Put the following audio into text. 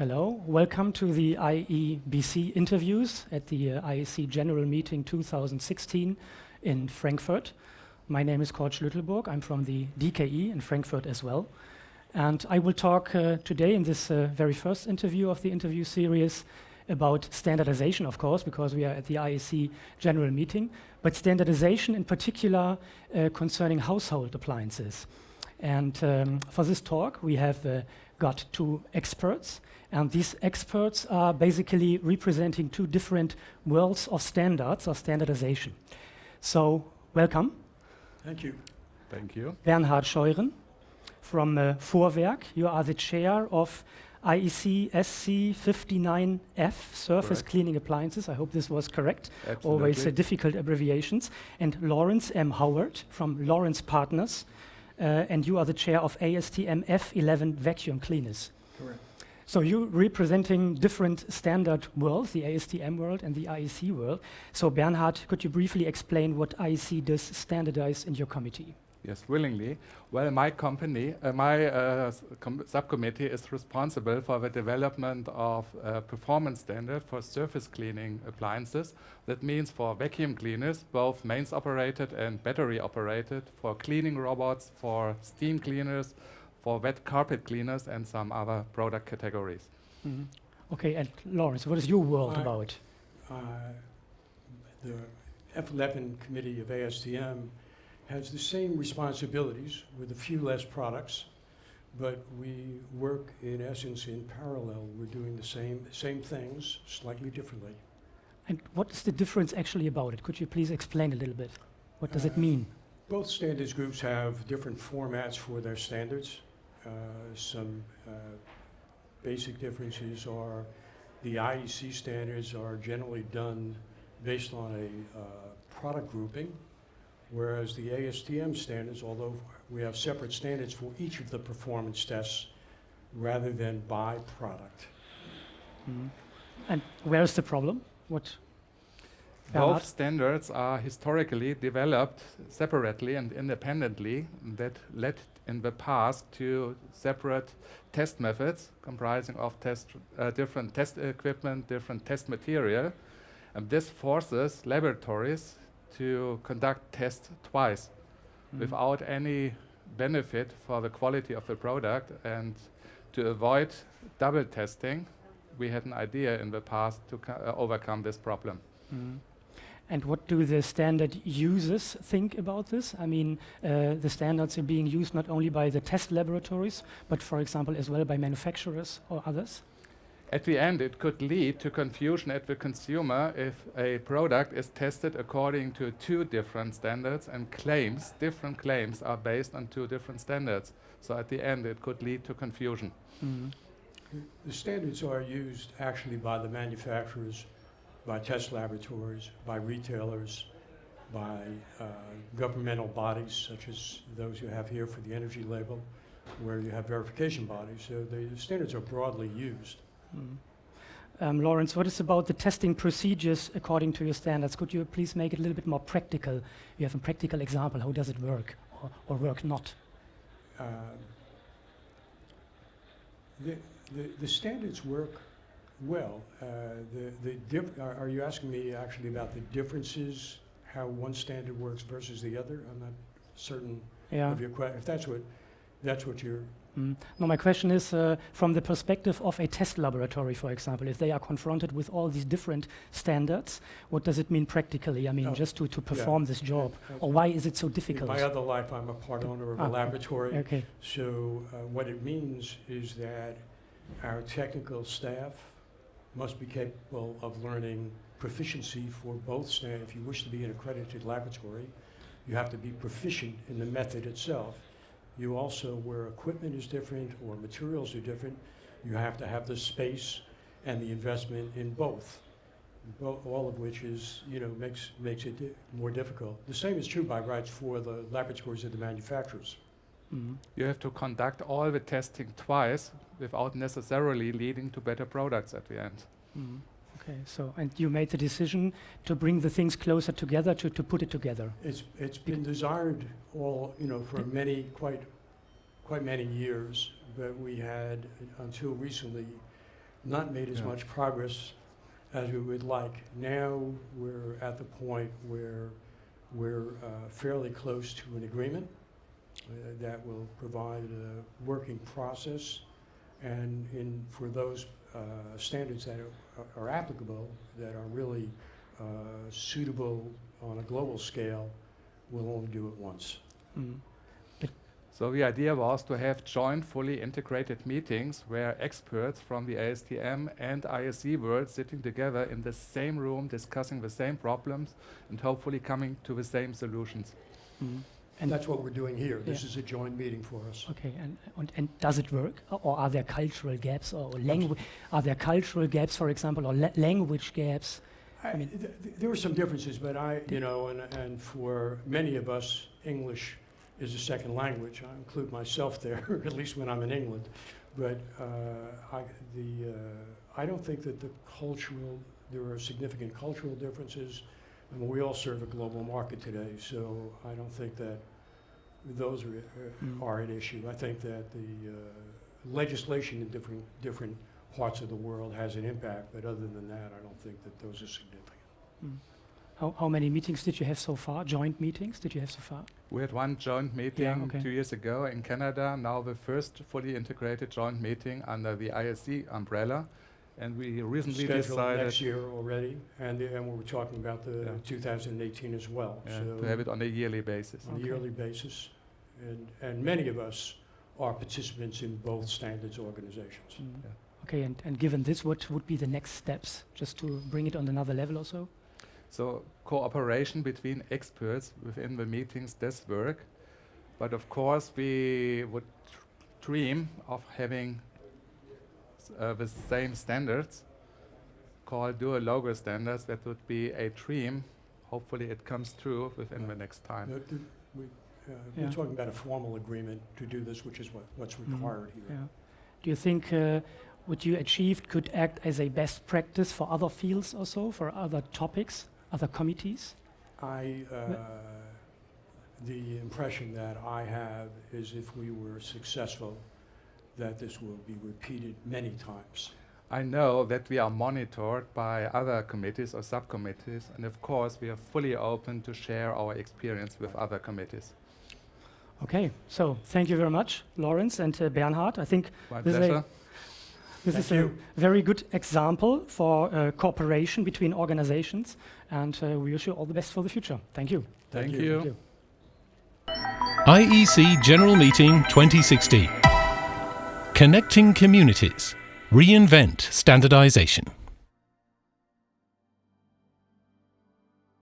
Hello, welcome to the IEBC interviews at the uh, IEC General Meeting 2016 in Frankfurt. My name is Kurt Schlüttelburg. I'm from the DKE in Frankfurt as well. And I will talk uh, today in this uh, very first interview of the interview series about standardization, of course, because we are at the IEC General Meeting, but standardization in particular uh, concerning household appliances. And um, for this talk, we have uh, got two experts, and these experts are basically representing two different worlds of standards or standardization. So, welcome. Thank you. Thank you. Bernhard Scheuren from uh, Vorwerk. You are the chair of IEC SC 59F, Surface Correct. Cleaning Appliances. I hope this was correct. Absolutely. Always uh, difficult abbreviations. And Lawrence M. Howard from Lawrence Partners. Uh, and you are the chair of ASTM F11 Vacuum Cleaners. Correct. So you're representing different standard worlds, the ASTM world and the IEC world. So Bernhard, could you briefly explain what IEC does standardize in your committee? Yes, willingly. Well, my company, uh, my uh, com- subcommittee is responsible for the development of uh, performance standard for surface cleaning appliances. That means for vacuum cleaners, both mains operated and battery operated, for cleaning robots, for steam cleaners, for wet carpet cleaners, and some other product categories. Okay, and Lawrence, what is your world Hi. about? Uh, The F11 committee of ASTM has the same responsibilities with a few less products, but we work in essence in parallel. We're doing the same, same things, slightly differently. And what is the difference actually about it? Could you please explain a little bit? What does it Uh, mean? Both standards groups have different formats for their standards. Uh, Some uh, basic differences are the IEC standards are generally done based on a uh, product grouping, whereas the ASTM standards, although we have separate standards for each of the performance tests rather than by product. Mhm. And where is the problem? What? Both standards are historically developed separately and independently that led in the past to separate test methods comprising of test, uh, different test equipment, different test material. And this forces laboratories to conduct tests twice Mhm. without any benefit for the quality of the product. And to avoid double testing, we had an idea in the past to uh, overcome this problem. Mhm. And what do the standard users think about this? I mean, uh, the standards are being used not only by the test laboratories, but for example, as well by manufacturers or others. At the end, it could lead to confusion at the consumer if a product is tested according to two different standards and claims, different claims, are based on two different standards. So at the end, it could lead to confusion. Mhm. The standards are used actually by the manufacturers, by test laboratories, by retailers, by uh, governmental bodies such as those you have here for the energy label, where you have verification bodies. So the standards are broadly used. Mhm. Um, Lawrence, what is about the testing procedures according to your standards? Could you please make it a little bit more practical? You have a practical example. How does it work or, or work not? Um, The, the, the standards work well. Uh, The, the are are you asking me actually about the differences, how one standard works versus the other? I'm not certain Yeah. of your question. if that's what, that's what you're, Mm. No, my question is uh, from the perspective of a test laboratory, for example, if they are confronted with all these different standards, what does it mean practically? I mean, Oh, just to, to perform this job, that's- or why is it so difficult? in my other life, I'm a part owner of Ah, a laboratory. Okay. So uh, what it means is that our technical staff must be capable of learning proficiency for both stand. If you wish to be an accredited laboratory, you have to be proficient in the method itself. You also, where equipment is different or materials are different, you have to have the space and the investment in both. Bo- all of which is, you know, makes, makes it di- more difficult. The same is true by rights for the laboratories of the manufacturers. Mm. You have to conduct all the testing twice without necessarily leading to better products at the end. Mm. Okay, so, and you made the decision to bring the things closer together, to, to put it together. It's, it's been desired all, you know, for many, quite, quite many years, but we had, until recently, not made as Yeah. much progress as we would like. Now, we're at the point where we're uh, fairly close to an agreement uh, that will provide a working process, and in, for those uh, standards that are- are applicable, that are really uh, suitable on a global scale, we'll only do it once. Mm. So the idea was to have joint, fully integrated meetings where experts from the ASTM and IEC world sitting together in the same room, discussing the same problems, and hopefully coming to the same solutions. Mm. And that's what we're doing here. This is a joint meeting for us. Okay, and, and, and does it work? Or are there cultural gaps or language? Are there cultural gaps, for example, or la- language gaps? I, mean- th- th- there were some differences, but I, you know, and, and for many of us, English is a second language. I include myself there, at least when I'm in England. But uh, I, the, uh, I don't think that the cultural, there are significant cultural differences. I mean, we all serve a global market today, so I don't think that those are, uh, are an issue. I think that the uh, legislation in different, different parts of the world has an impact, but other than that, I don't think that those are significant. Mm. How, how many meetings did you have so far? Joint meetings did you have so far? We had one joint meeting okay. two years ago in Canada, now the first fully integrated joint meeting under the IEC umbrella. And we recently Scheduled decided next year already, and, the- and we were talking about the Yeah. 2018 as well. uh, So to have it on a yearly basis. On a yearly basis. And, and many of us are participants in both standards organizations. Mm. Yeah. Okay, and, and given this, what would be the next steps, just to bring it on another level or so? So cooperation between experts within the meetings does work, but of course we would dream of having s- uh, the same standards called dual logo standards. That would be a dream. Hopefully it comes true within the next time. The- the- we, uh, Yeah. We're talking about a formal agreement to do this, which is what, what's Mhm. required here. Yeah. Do you think uh, what you achieved could act as a best practice for other fields also, for other topics, other committees? I, uh, the impression that I have is if we were successful, that this will be repeated many times. I know that we are monitored by other committees or subcommittees, and of course we are fully open to share our experience with other committees. Okay, so thank you very much, Lawrence and uh, Bernhard. I think My This is a- this is a very good example for uh, cooperation between organizations, and uh, we wish you all the best for the future. Thank you. Thank you. you. Thank you. IEC General Meeting 2016. Connecting Communities. Reinvent Standardization.